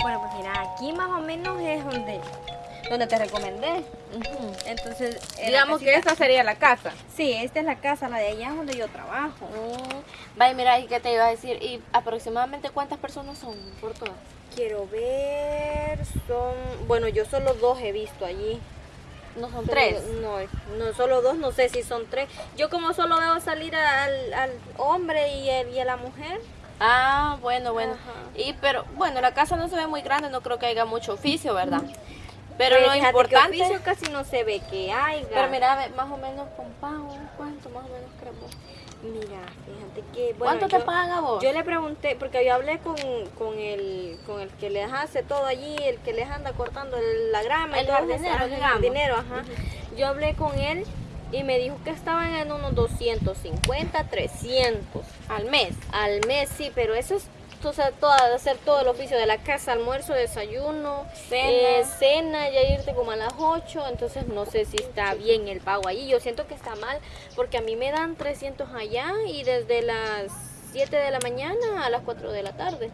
Bueno, pues mira, aquí más o menos es donde, donde te recomendé. Entonces, Digamos que esta sería la casa. Sí, esta es la casa, la de allá es donde yo trabajo. Mm, Vaya, mira, ¿y qué te iba a decir? ¿Y aproximadamente cuántas personas son por todas? Quiero ver, son, bueno, yo solo dos he visto allí. ¿No son tres? No, no, solo dos, no sé si son tres. Yo como solo veo salir al, al hombre y, el- y a la mujer. Ah, bueno, bueno. Ajá. Y pero, bueno, la casa no se ve muy grande, no creo que haya mucho oficio, ¿verdad? Pero Pues, lo que importante... oficio casi no se ve que haya. Pero mira, más o menos con pago, ¿cuánto más o menos creemos? Mira, fíjate que. Bueno, ¿Cuánto te yo- pagan a vos? Yo le pregunté, porque yo hablé con, con, el, con el que les hace todo allí, el que les anda cortando el- la grama. y El todo eso, jardinero, el jardinero, ajá. Yo hablé con él y me dijo que estaban en unos 250, 300 Al mes. al mes, sí, pero eso es o sea, toda, hacer todo el oficio de la casa, almuerzo, desayuno, Cena. eh, cena, ya irte como a las 8, entonces no sé si está bien el pago allí, yo siento que está mal, porque a mí me dan 300 allá y desde las 7 de la mañana a las 4 de la tarde.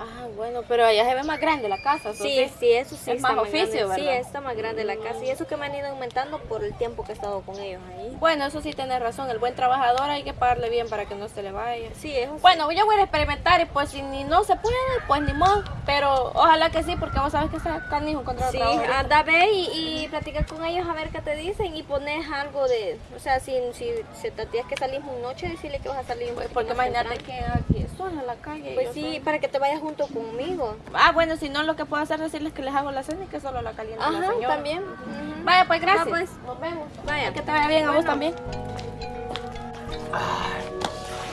Ah, bueno, pero allá se ve más grande la casa, ¿so Sí, sí, eso sí Es está más oficio, grande. Sí, ¿verdad? está más grande la casa y eso que me han ido aumentando por el tiempo que he estado con ellos ahí. Bueno, eso sí tienes razón, el buen trabajador hay que pagarle bien para que no se le vaya. Sí, eso sí. Bueno, yo voy a experimentar y pues si ni no se puede, pues ni modo. Pero ojalá que sí, porque vos sabes que está canijo contra Sí, anda, ve y, y con ellos a ver qué te dicen y pones algo de, o sea, si, si, si te tienes que salir muy noche, decirle que vas a salir un Pues, porque imagínate que aquí estoy en la calle. Pues sí, soy- para que te vayas junto conmigo. Ah, bueno, si no, lo que puedo hacer es decirles que les hago la cena y que solo la calienta la Ajá, señora. también. Vaya, pues gracias. Va, pues. Nos vemos. Vaya. Que te vaya bien a vos también.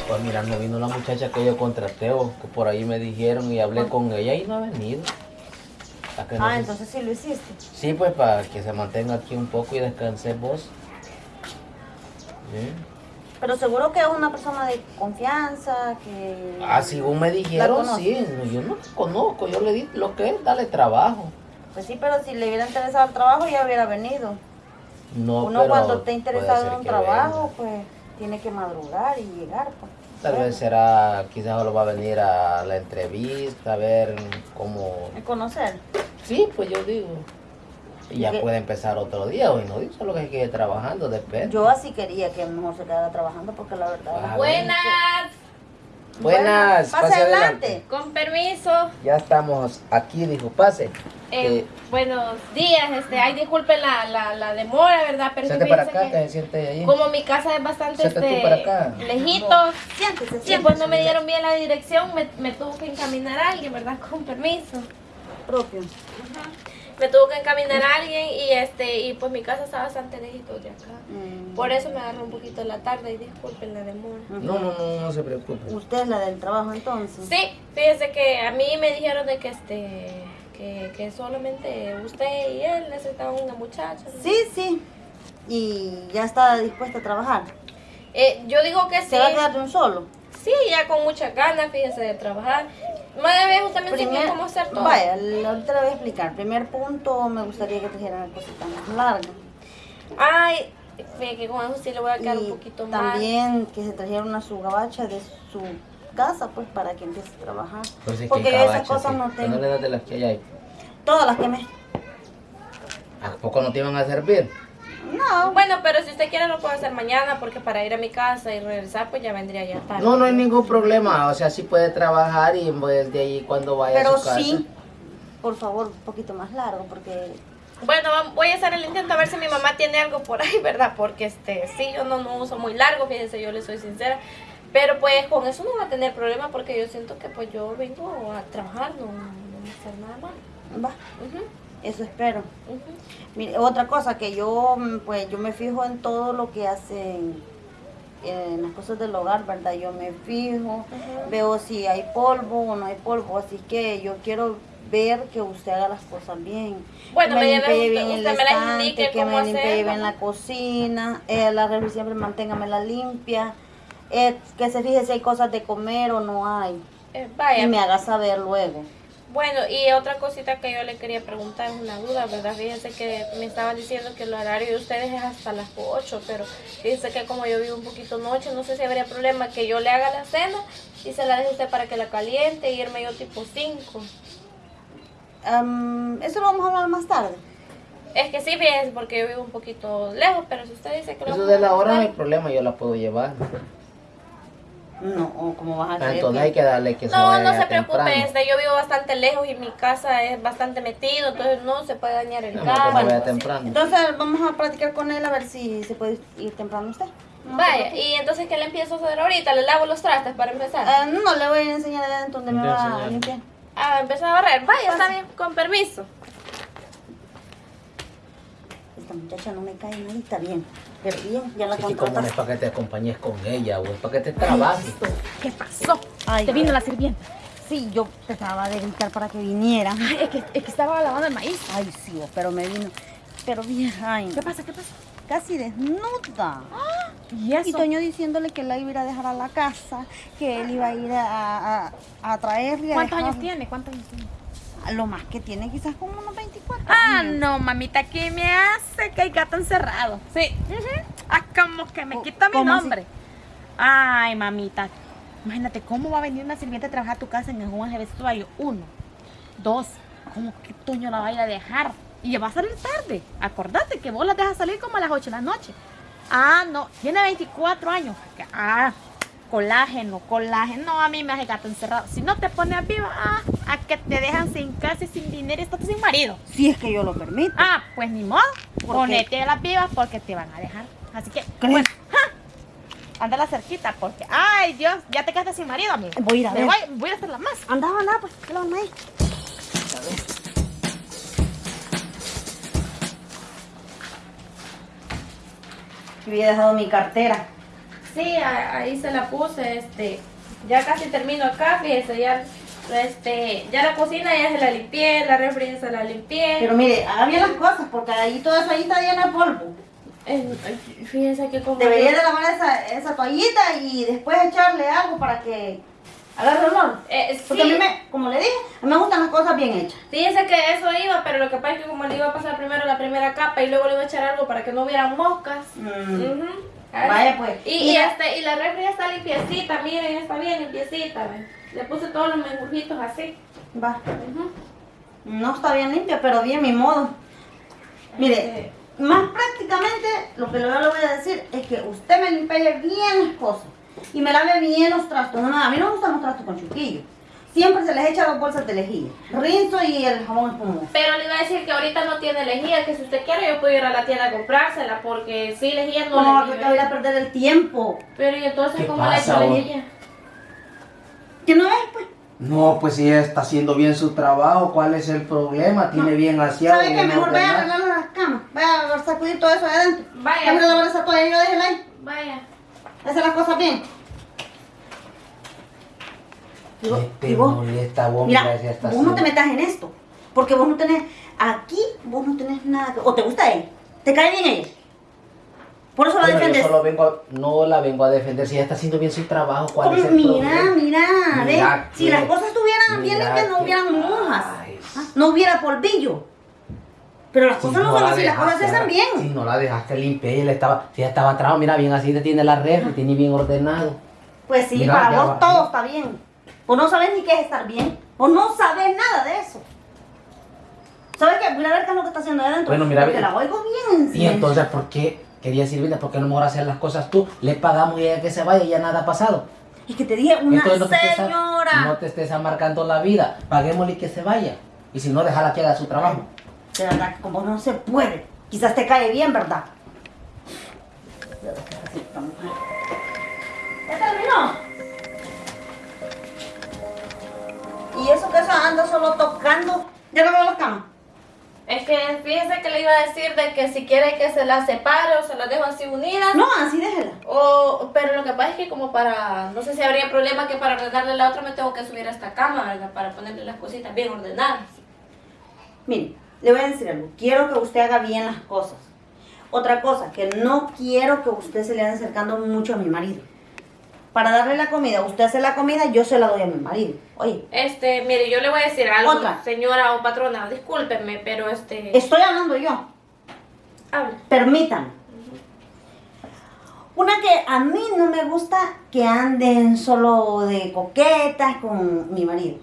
Pues mira, no vino la muchacha que yo contraté o que por ahí me dijeron y hablé con ella y no ha venido. No Ah, entonces sí lo hiciste. Sí, pues para que se mantenga aquí un poco y descanse vos. Sí. Pero seguro que es una persona de confianza, que... Ah, según me dijeron, sí, yo no conozco, yo le di lo que es, dale trabajo. Pues sí, pero si le hubiera interesado el trabajo ya hubiera venido. No, Uno pero cuando puede interesado en un trabajo, pues tiene que madrugar y llegar. Pues. Tal vez será, quizás solo va a venir a la entrevista, a ver cómo... Y conocer. Sí, pues yo digo. Y ya puede empezar otro día, hoy no digo, solo que hay que ir trabajando, depende. Yo así quería que mejor se quedara trabajando porque la verdad... Buenas. Buenas, pase adelante. Con permiso. Ya estamos aquí, dijo, pase. Eh, Eh, buenos días. Este, ay, disculpen la, la, la demora, ¿verdad? Pero Siéntate para acá, que que se siente ahí. como mi casa es bastante este, para acá. lejito, Siéntese, siéntese. pues no me dieron bien la dirección, me, me tuvo que encaminar a alguien, ¿verdad? Con permiso. Propio. Me tuvo que encaminar a alguien y este y pues mi casa está bastante lejito de acá. Mm. Por eso me agarró un poquito la tarde y disculpen la demora. No, no, no, no se preocupe. Usted es la del trabajo entonces. Sí, fíjese que a mí me dijeron de que este que, que solamente usted y él necesitaban una muchacha. ¿no? Sí, sí. Y ya está dispuesta a trabajar. Eh, yo digo que sí. ¿Se va a quedar de un solo? Sí, ya con muchas ganas, fíjese, de trabajar. Madre mía, usted me enseñó cómo hacer todo. Vaya, ahorita le voy a explicar. Primer punto, me gustaría que trajeran cositas más largas. Ay, fíjese que con eso sí le voy a quedar un Y poquito más. también que se trajeran una su gabacha de su casa, pues, para que empiece a trabajar. Pues sí, Porque que yo esas cosas sí. no Que tengo. no le das de las que hay ahí. Todas las quemé. ¿A poco no te iban a servir? No, Bueno, pero si usted quiere lo puedo hacer mañana porque para ir a mi casa y regresar pues ya vendría ya tarde. No, no hay ningún problema. O sea, sí puede trabajar y pues de ahí cuando vaya pero a su casa. sí, por favor, un poquito más largo, porque Bueno, voy a hacer el intento a ver si mi mamá tiene algo por ahí, ¿verdad? Porque este, sí, yo no, no uso muy largo, fíjense, yo le soy sincera. Pero pues con eso no va a tener problema porque yo siento que pues yo vengo a trabajar, no, no voy a hacer nada mal. va, eso espero. Mire, otra cosa que yo, mm, pues, yo me fijo en todo lo que hacen en las cosas del hogar, ¿verdad? Yo me fijo, veo si hay polvo o no hay polvo, así que yo quiero ver que usted haga las cosas bien. Bueno, que me limpie usted- bien el usted me las estante, que me limpie bien la cocina, eh, la refri siempre manténgamela limpia, eh, que se fije si hay cosas de comer o no hay, Eh, vaya, y me haga saber luego. Bueno, y otra cosita que yo le quería preguntar, es una duda, ¿verdad? Fíjense que me estaban diciendo que el horario de ustedes es hasta las 8, pero fíjense que como yo vivo un poquito noche, no sé si habría problema que yo le haga la cena y se la deje usted para que la caliente y irme yo tipo 5. Am, eso lo vamos a hablar más tarde. Es que sí, fíjense, porque yo vivo un poquito lejos, pero si usted dice que lo Eso de la hora no hay problema, yo la puedo llevar. No, ¿cómo vas a hacer? Entonces hay que darle que se No, vaya no se preocupe, este, yo vivo bastante lejos y mi casa es bastante metido, entonces no se puede dañar el No, carro. algo así. temprano. Entonces vamos a platicar con él a ver si se puede ir temprano usted. No Vaya, y entonces, ¿qué le empiezo a hacer ahorita? ¿Le lavo los trastes para empezar? Ah, no, le voy a enseñar donde me a va a limpiar. Ah, empezar a barrer. Vaya, está bien, con permiso. Esta muchacha no me cae está bien. Pero bien, ya la Sí, que como no es para que te acompañes con ella, o es para que te trabajes. ¿Qué pasó? Ay, Te vino la sirvienta. Sí, yo te trataba de gritar para que viniera. Ay, es que, es que estaba lavando el maíz. Ay, sí, vos, pero me vino. Pero bien, ay, ¿Qué pasa? ¿Qué pasa? casi desnuda. ¿Y Y eso? Toño diciéndole que la iba a ir a dejar a la casa, que él iba a ir a, a, a traerle. a ¿Cuántos años dejarle. tiene? ¿Cuántos años tiene? Lo más que tiene, quizás como unos 24. Ah, años. no, mamita, ¿qué me hace que hay gato encerrado? Sí. Ah, como que me quita mi nombre. Ay, mamita. Imagínate cómo va a venir una sirvienta a trabajar a tu casa en el Juan de vestuario. Uno. Dos. ¿Cómo que Toño la va a ir a dejar? Y ya va a salir tarde. Acordate que vos la dejas salir como a las 8 de la noche. Ah, no. Tiene 24 años. Ah, colágeno, colágeno. A mí me hace gato encerrado. Si no te pones viva, ah, a que te dejan sin casa y sin dinero y estás sin marido. Si es que yo lo permito. Ah, pues ni modo. ¿Por Ponete las vivas porque te van a dejar. Así que, ¿Crees? pues, ¡ja! Ándala cerquita porque, ay Dios, ya te quedaste sin marido, amigo. Voy a ir a Me ver. Voy, voy a hacer la más. Anda, anda, pues, que la van a ir. Yo había dejado mi cartera. Sí, ahí se la puse, este, ya casi termino acá, fíjese, ya, este, ya la cocina ya se la limpié, la refri ya se la limpié. Pero mire, haga bien las cosas, porque ahí todo eso ahí está lleno de polvo. Eh, fíjese que como... Debería de lavar esa, esa toallita y después echarle algo para que agarre olor. Eh, Porque a mí me, como le dije, a mí me gustan las cosas bien hechas. fíjese que eso iba, pero lo que pasa es que como le iba a pasar primero la primera capa y luego le iba a echar algo para que no hubieran moscas. Mm. Ay. Vaya pues. Y, y, la- este, y la refri ya está limpiecita, miren, está bien limpiecita. Le puse todos los mengujitos así. Va. No está bien limpia, pero bien mi modo. Mire, Este, más prácticamente lo que yo le voy a decir es que usted me limpie bien las cosas y me lave bien los trastos. No, no, a mí no me gustan los trastos con chuquillo. Siempre se les echa dos bolsas de lejía. Rinzo y el jabón espumoso. Pero le iba a decir que ahorita no tiene lejía, que si usted quiere yo puedo ir a la tienda a comprársela, porque sí, lejía no, No, que lleve. voy a perder el tiempo. Pero y entonces, ¿Qué ¿cómo pasa, le echo vos? lejía? ¿Que no es, pues? No, pues si ella está haciendo bien su trabajo, ¿cuál es el problema? Tiene bien aseado, ¿Sabe qué? bien Mejor vaya a arreglar las camas. Vaya a sacudir todo eso de adentro. Vaya. Vaya a toalla y yo déjela ahí. Vaya. Hacer las cosas bien. Y vos- ¿Qué y te vos- molesta vos? Mira, vos no te así. metas en esto. Porque vos no tenés, aquí vos no tenés nada que... O te gusta ella, te cae bien ella. Por eso la Bueno, yo defiendes. solo vengo a- no la vengo a defender, si ella está haciendo bien su trabajo, ¿cuál Como, es el mira, problema? mira. Mira Si las cosas estuvieran bien limpias, no hubieran mojas. ¿ah? No hubiera polvillo. Pero las Si cosas no son la así, las cosas se hacen bien. Si no la dejaste limpia, ella estaba, si ella estaba atrás, mira bien así, te tiene la red, tiene bien ordenado. Pues sí, Mira, para vos va. todo está bien. Vos no sabés ni qué es estar bien. Vos no sabés nada de eso. ¿Sabes qué? Mira a ver qué es lo que está haciendo ahí adentro. Bueno, mira, Porque la oigo bien. en Y entonces, ¿por qué quería Silvina? ¿Por qué no mejor hacer las cosas tú? Le pagamos y ella que se vaya y ya nada ha pasado. Es que te dije, una Entonces no te, estés, señora. no te estés amargando la vida. Paguémosle y que se vaya. Y si no, déjala que haga su trabajo. De verdad, que como no se puede. Quizás te cae bien, ¿verdad? ¿Ya terminó? Y eso que eso anda solo tocando. Ya no las camas. Es que fíjese que le iba a decir de que si quiere que se las separe o se las dejo así unidas. No, así déjela. O, pero lo que pasa es que como para, no sé si habría problema que para ordenarle la otra me tengo que subir a esta cama, ¿verdad? Para ponerle las cositas bien ordenadas. Mire, le voy a decir algo. Quiero que usted haga bien las cosas. Otra cosa, que no quiero que usted se le ande acercando mucho a mi marido. Para darle la comida, usted hace la comida, yo se la doy a mi marido. Oye, Este, mire, yo le voy a decir algo, Otra. señora o patrona, discúlpenme, pero este... estoy hablando yo. Hable. Permítanme. Una que a mí no me gusta que anden solo de coquetas con mi marido.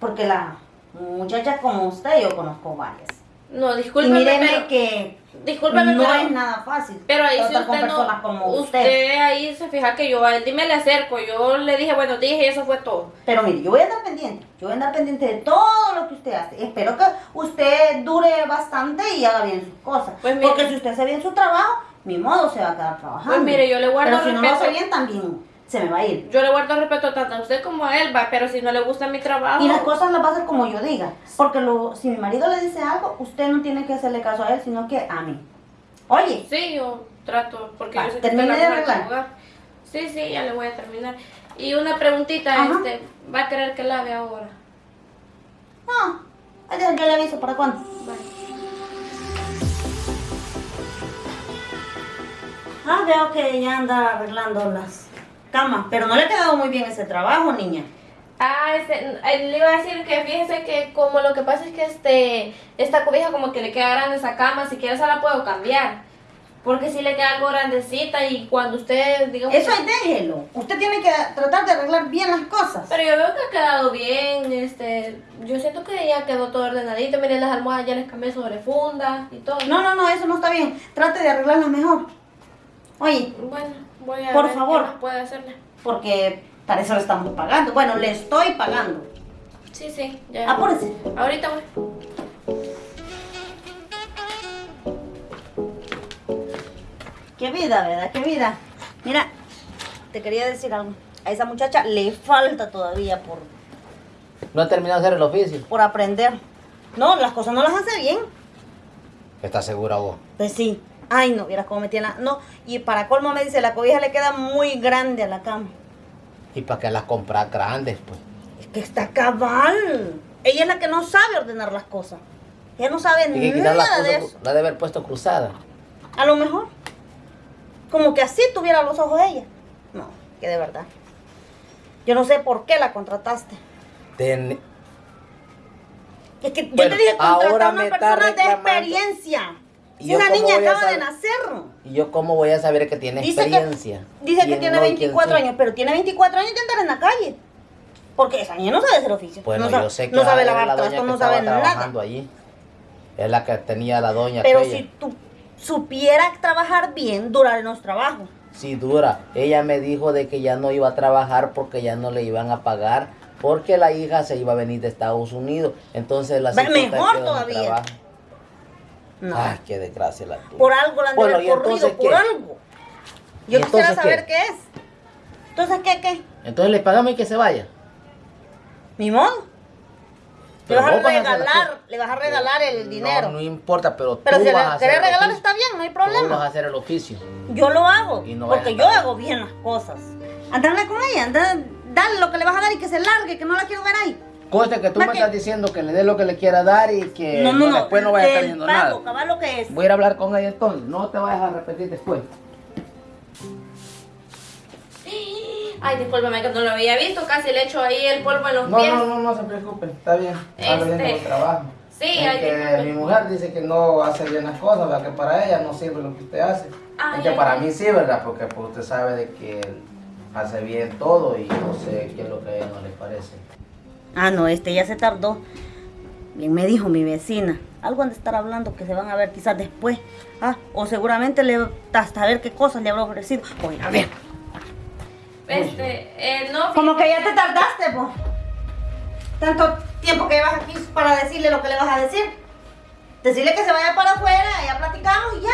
Porque la, Muchachas como usted, yo conozco varias. No, Y discúlpeme, míreme pero... que Discúlpeme, no pero... es nada fácil. Pero ahí si usted no, como usted. usted. ahí se fija que yo a él dime le acerco, yo le dije buenos días y eso fue todo. Pero mire, yo voy a estar pendiente. Yo voy a andar pendiente de todo lo que usted hace. Espero que usted dure bastante y haga bien sus cosas. Pues mire- Porque si usted hace bien su trabajo, mi modo se va a quedar trabajando. Pues mire, yo le guardo Pero si no lo respeto. hace bien, también se me va a ir. Yo le guardo respeto tanto a usted como a él, va, pero si no le gusta mi trabajo. Y las cosas las va a hacer como yo diga. Porque lo, si mi marido le dice algo, usted no tiene que hacerle caso a él, sino que a mí. Oye, Sí, yo trato, porque Va, yo sé que usted de la del arreglar. Sí, sí, ya le voy a terminar. Y una preguntita, Ajá. este, ¿va a querer que lave ahora? no. Yo le aviso para cuándo. Vale. Ah, veo que ella anda arreglando las camas. Pero no le ha quedado muy bien ese trabajo, niña. Ah, este, eh, le iba a decir que fíjese que como lo que pasa es que este, esta cobija como que le queda grande esa cama, si quiere se la puedo cambiar. Porque si le queda algo grandecita y cuando usted, digamos... Eso ahí déjelo. Usted tiene que tratar de arreglar bien las cosas. Pero yo veo que ha quedado bien, este, yo siento que ya quedó todo ordenadito, miren las almohadas ya les cambié sobre funda y todo. No, no, no, eso no está bien. Trate de arreglarlas mejor. Oye, Bueno, voy a Por ver favor. puede hacerle. porque para eso le estamos pagando. Bueno, le estoy pagando. Sí, sí, ya. Apúrese. Ahorita voy. Qué vida, ¿verdad? Qué vida. Mira, te quería decir algo. A esa muchacha le falta todavía por, No ha terminado de hacer el oficio. por aprender. No, las cosas no las hace bien. ¿Estás segura vos? Pues sí. Ay, no, vieras cómo me tiene la... No, y para colmo me dice, la cobija le queda muy grande a la cama. ¿Y para qué las compras grandes, pues? Es que está cabal. Ella es la que no sabe ordenar las cosas. Ella no sabe Y que las nada de eso. la debe haber puesto cruzada. A lo mejor. Como que así tuviera los ojos ella. No, que de verdad. Yo no sé por qué la contrataste. Ten- Es que yo te dije contratar a una persona de reclamando. experiencia. ¿Y Si una niña acaba de nacer. ¿Y yo cómo voy a saber que tiene Dice experiencia? que, dice que ¿Quién tiene no y quién 24 sí? años, pero tiene 24 años de andar en la calle. Porque esa niña no sabe hacer oficio. Bueno, no sabe, yo sé que no sabe lavar la trastos, no sabe nada. allí. Es la que tenía la doña Pero aquella. si tú supieras trabajar bien, durar en los trabajos. Sí, dura. Ella me dijo de que ya no iba a trabajar porque ya no le iban a pagar porque la hija se iba a venir de Estados Unidos. Entonces la mejor todavía. trabajo. No. Ay, qué desgracia la tuya. por algo la han de Bueno, haber ¿y entonces corrido, por qué? algo. Yo ¿Y quisiera saber qué? qué? es. Entonces, ¿qué, qué? Entonces le pagamos y que se vaya. Mi modo. Le vas a a regalar, le vas a regalar el dinero. No, no importa, pero Pero tú si vas a le el regalar está bien, no hay Tú vas a problema. hacer el oficio. Yo lo hago, no porque yo a hago bien las cosas. Andale con ella, anda, dale lo que le vas a dar y que se largue, que no la quiero ver ahí. Cosa que tú me estás diciendo que le dé lo que le quiera dar y que no, no, no, después no vaya a estar pago, nada. cabal lo que es. Voy a ir a hablar con ella entonces. No te vayas a repetir después. Ay, discúlpame que no lo había visto, casi le echo ahí el polvo en los No, pies. no, no, no se preocupe. Está bien. Está Este, bien el trabajo. sí, es ay, que mi mujer dice que no hace bien las cosas, ¿verdad? que para ella no sirve lo que usted hace. Ay, es que ay, para ay. mí sí, ¿verdad? Porque pues, usted sabe de que él hace bien todo y no sé qué es lo que a ella no le parece. Ah, no, este ya se tardó. Bien me dijo mi vecina. Algo han de estar hablando que se van a ver quizás después. Ah, o seguramente le hasta ver qué cosas le habrá ofrecido. Voy a ver. Este, eh, no. Como que ya te tardaste, pues. Tanto tiempo que llevas aquí para decirle lo que le vas a decir. Decirle que se vaya para afuera, ya platicamos y ya.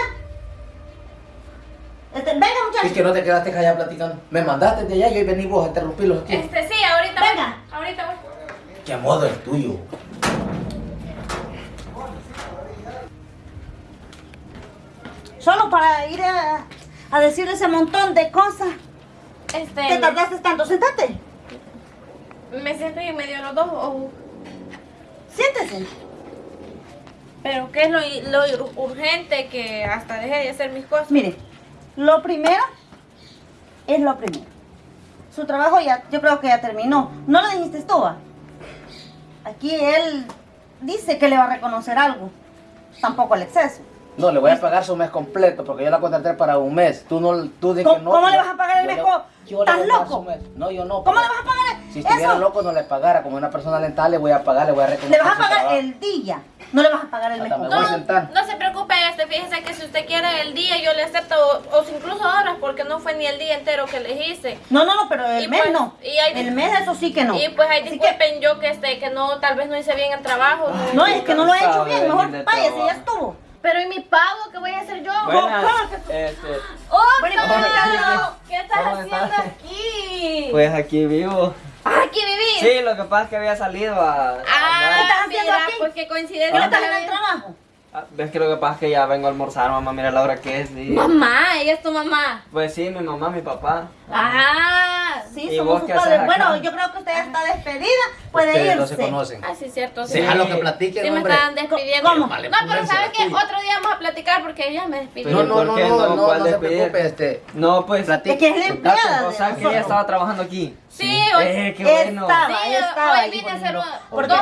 Este, venga, Es muchachos. que no te quedaste allá platicando. Me mandaste de allá y hoy venís vos a interrumpirlos aquí. Este, sí, ahorita Venga. voy. Ahorita voy. ¿Qué modo es tuyo? Solo para ir a, a decirle ese montón de cosas. Este, ¿Te tardaste tanto? Sentate. me siento y en medio de los dos. o- Siéntese. Pero ¿qué es lo, lo urgente que hasta deje de hacer mis cosas? Mire, lo primero es lo primero. Su trabajo ya, yo creo que ya terminó. ¿No lo dijiste tú? Aquí él dice que le va a reconocer algo. Tampoco el exceso. No, le voy a pagar su mes completo porque yo la contraté para un mes. Tú no, tú di ¿Cómo- que no. cómo le vas a pagar el mes ¿Estás loco? No, yo no. ¿Cómo le vas a pagar? Si estuviera loco no le pagara. Como una persona dental le voy a pagar, le voy a reconocer Le vas a pagar el día. No le vas a pagar el mes completo. sentar. No se preocupe, este, fíjese que si usted quiere el día, yo le acepto, o, o incluso horas, porque no fue ni el día entero que le hice. No, no, no, pero el Y mes pues, no. y hay- El mes eso sí que no. Y pues ahí que- disculpen yo que este, que no, tal vez no hice bien el trabajo. no, es que no lo he hecho bien. Mejor váyase, ya estuvo. Pero ¿y mi pago? ¿Qué voy a hacer yo? Buenas, ¿cómo este, ¡Oh, Carlos! ¿Qué estás ¿Cómo haciendo estás? aquí? pues aquí vivo. ¿Aquí vivís? Sí, lo que pasa es que había salido a... a Ah, estás haciendo aquí? pues qué ¿Qué coincidencia. estás en el trabajo? Ah, Ves que lo que pasa es que ya vengo a almorzar, mamá, mira la hora que es. y- Mamá, ella es tu mamá. Pues sí, mi mamá, mi papá. Ah, Sí, ¿Y somos vos padres. Bueno, yo creo que usted ya está despedida. Puede Ustedes no irse. se conocen. ah, sí, cierto. Sí. Déjalo que platiquen, Sí me hombre. estaban despidiendo. ¿Cómo? Vale, no, pero pónganse ¿sabe la qué? Otro día vamos a platicar porque ella me despidió. No, no, ¿por no, qué no, no? no, ¿Cuál no se preocupe, este. No, pues... Es que es empleada O sea, que ella estaba trabajando aquí. Sí, hoy, Eh, qué bueno. Estaba, Sí, estaba hoy vine a hacer dos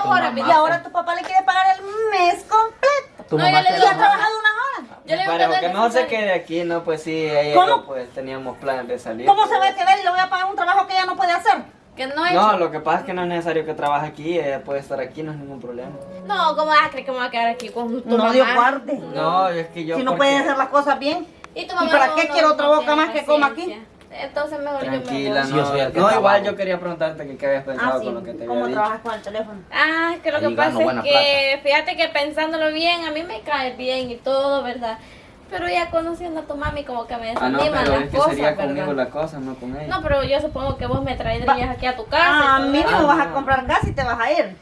horas. Y ahora tu papá le quiere pagar el mes completo. Tu No, mamá yo le Y digo- ha trabajado una hora. Yo le digo Pero no que es mejor se quede aquí, ¿no? Pues sí, ella ¿Cómo? pues teníamos planes de salir. ¿Cómo se va a quedar y le voy a pagar un trabajo que ella no puede hacer? Que no he No, lo que pasa es que no es necesario que trabaje aquí, ella puede estar aquí, no es ningún problema. No, ¿cómo vas a creer que me voy a quedar aquí con tu No mamá? dio guarde. No, es que yo... Si no porque- pueden hacer las cosas bien. ¿Y, tu ¿Y mamá para no- qué no- quiero otra boca más que coma aquí? Entonces mejor Tranquila, Sí, no. yo el que no, trabajo. igual yo quería preguntarte que qué habías pensado Ah, sí. con lo que te ¿Cómo había dicho. trabajas con el teléfono? Ah, que lo que Ahí pasa gano es que, fíjate que pensándolo bien, a mí me cae bien y todo, ¿verdad? Pero ya conociendo a tu mami como que me Ah, no, desaniman pero las es que cosas, sería ¿verdad? conmigo la cosa, no con ella. No, pero yo supongo que vos me traerías aquí a tu casa. Ah, y a todo mí eso. no Ah, vas a no. comprar gas y te vas a ir.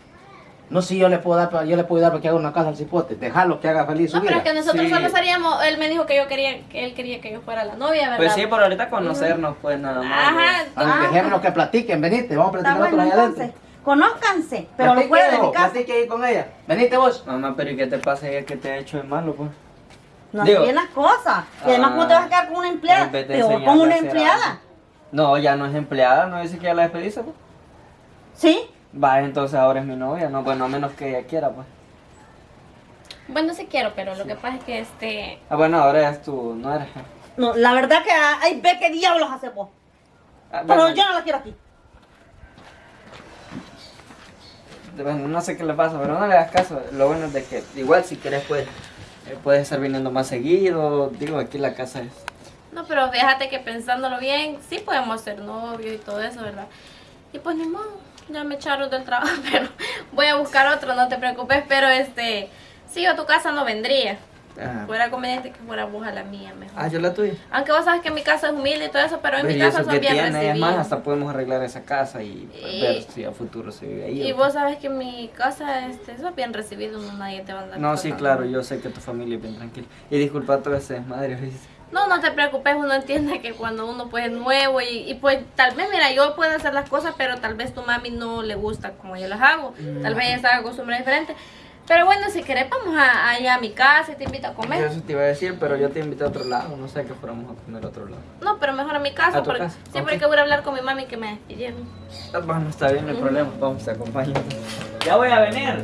No, sí, yo le puedo dar, yo le puedo dar para que haga una casa al cipote. Dejarlo que haga feliz su No, pero es que nosotros Sí. solo seríamos, él me dijo que yo quería, que él quería que yo fuera la novia, ¿verdad? Pues sí, por ahorita conocernos, pues nada más. Ajá, Antes Ah. dejémonos que platiquen, venite, vamos a Está platicar bueno, nosotros allá entonces. adentro. Conózcanse, pero no Platique, fuera de mi casa. Platique ahí con ella. Venite vos. Mamá, pero ¿y qué te pasa ella que te ha hecho de malo, pues? No Digo- bien las cosas. Y además, ¿cómo te vas a quedar con una empleada? En vez de Peor enseñarle con a una hacer empleada. algo. No, ya no es empleada, no dice que ya la despediste, pues. ¿Sí? Va, entonces ahora es mi novia, no, bueno, a menos que ella quiera, pues. Bueno, sí quiero, pero lo que pasa es que este... Ah, bueno, ahora es tu, no eres. No, la verdad que hay ve qué diablos hace vos. Ah, Pero bueno, yo no la quiero aquí. bueno, no sé qué le pasa, pero no le hagas caso. Lo bueno es de que igual si quieres, pues, eh, puedes estar viniendo más seguido. Digo, aquí la casa es. No, pero fíjate que pensándolo bien, sí podemos ser novios y todo eso, ¿verdad? Y pues ni modo, ya me echaron del trabajo, pero voy a buscar otro, no te preocupes, pero este, sí, yo a tu casa no vendría. Ah, Fuera conveniente que fuera vos a la mía mejor. ah, yo la tuya. Aunque vos sabes que mi casa es humilde y todo eso, pero en Pues, mi casa eso son bien tiene, recibidos. más, hasta podemos arreglar esa casa y pues, Y- ver si a futuro se vive ahí. Y vos sabes que en mi casa este, sos bien recibido, no nadie te va a andar No, sí, claro, yo sé que tu familia es bien tranquila. Y disculpa todo ese desmadre, ¿viste? No, no te preocupes, uno entiende que cuando uno pues es nuevo y, y, pues tal vez, mira, yo puedo hacer las cosas, pero tal vez tu mami no le gusta como yo las hago. Tal vez ella está acostumbrada diferente. Pero bueno, si querés vamos a, allá a mi casa y te invito a comer. Eso te iba a decir, pero yo te invité a otro lado, no sé que fuéramos a comer a otro lado. No, pero mejor a mi casa. ¿A tu porque, casa? Sí, Ok. porque voy a hablar con mi mami que me despidieron. Ah, Bueno, está bien, no hay problema, vamos, te acompaño. Ya voy a venir.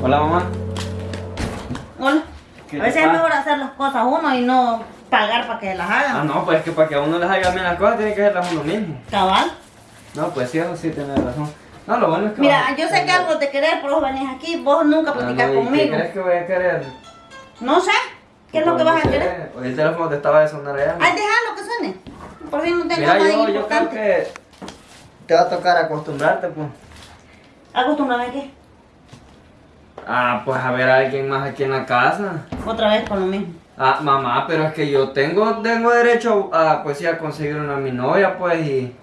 Hola, mamá. Hola. ¿Qué A veces es mejor hacer las cosas uno y no pagar para que las Ah, hagan. no, pues es que para que a uno les haga bien las cosas tiene que hacerlas uno mismo. Cabal. No, pues sí, eso sí tienes razón. No, lo bueno es que... Mira, yo sé que algo te querés, por eso venís aquí. Vos nunca Ah, no, ¿y conmigo. ¿Qué crees que voy a querer? No sé. ¿Qué es lo que vas a querer? Hoy el teléfono te estaba de sonar allá. Ay, déjalo que suene. Por fin no tengo Mira, nada yo, yo creo importante. que te va a tocar acostumbrarte, pues. Acostúmbrame a qué? Ah, pues a ver a alguien más aquí en la casa. Otra vez con lo mismo. Ah, mamá, pero es que yo tengo, tengo derecho a, pues sí, a conseguir una mi novia, pues, y,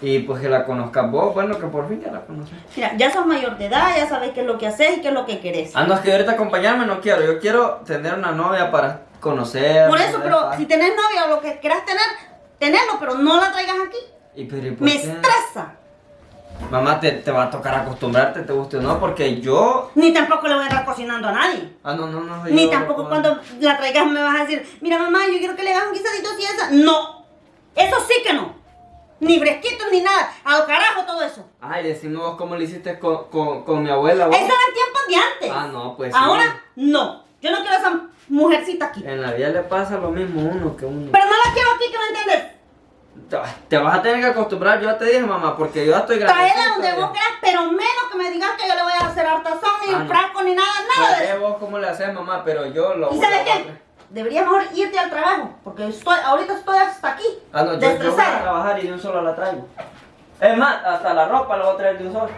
y pues que la conozcas vos, bueno, que por fin ya la conoces. Mira, ya sos mayor de edad, ya sabes qué es lo que haces y qué es lo que querés. Ah, no, es que ahorita acompañarme no quiero, yo quiero tener una novia para conocer. Por eso, pero si tenés novia o lo que quieras tener, tenerlo, pero no la traigas aquí. ¿Y pero, ¿y por Me qué? estresa. Mamá, te, te va a tocar acostumbrarte, te guste o no, porque yo... Ni tampoco le voy a estar cocinando a nadie. Ah, no, no, no. Ni tampoco cuando la traigas me vas a decir, mira mamá, yo quiero que le hagas un guisadito así esa. No, eso sí que no. Ni fresquitos ni nada. Al carajo todo eso. Ay, decime vos cómo le hiciste con, con, con mi abuela, vos. Eso era en tiempos de antes. Ah, no, pues sí. Ahora, no. Yo no quiero a esa mujercita aquí. En la vida le pasa lo mismo a uno que uno. Pero no la quiero aquí, que no entiendes. Te, vas a tener que acostumbrar, yo ya te dije, mamá, porque yo ya estoy grande. Traela donde vos quieras, pero menos que me digas que yo le voy a hacer hartazón, ni Ah, frasco, ni nada, nada vos cómo le haces, mamá, pero yo lo ¿Y sabes qué? Deberías mejor irte al trabajo, porque estoy, ahorita estoy hasta aquí, Ah, no, yo, yo voy a trabajar y de un solo la traigo. Es más, hasta la ropa la voy a traer de un solo.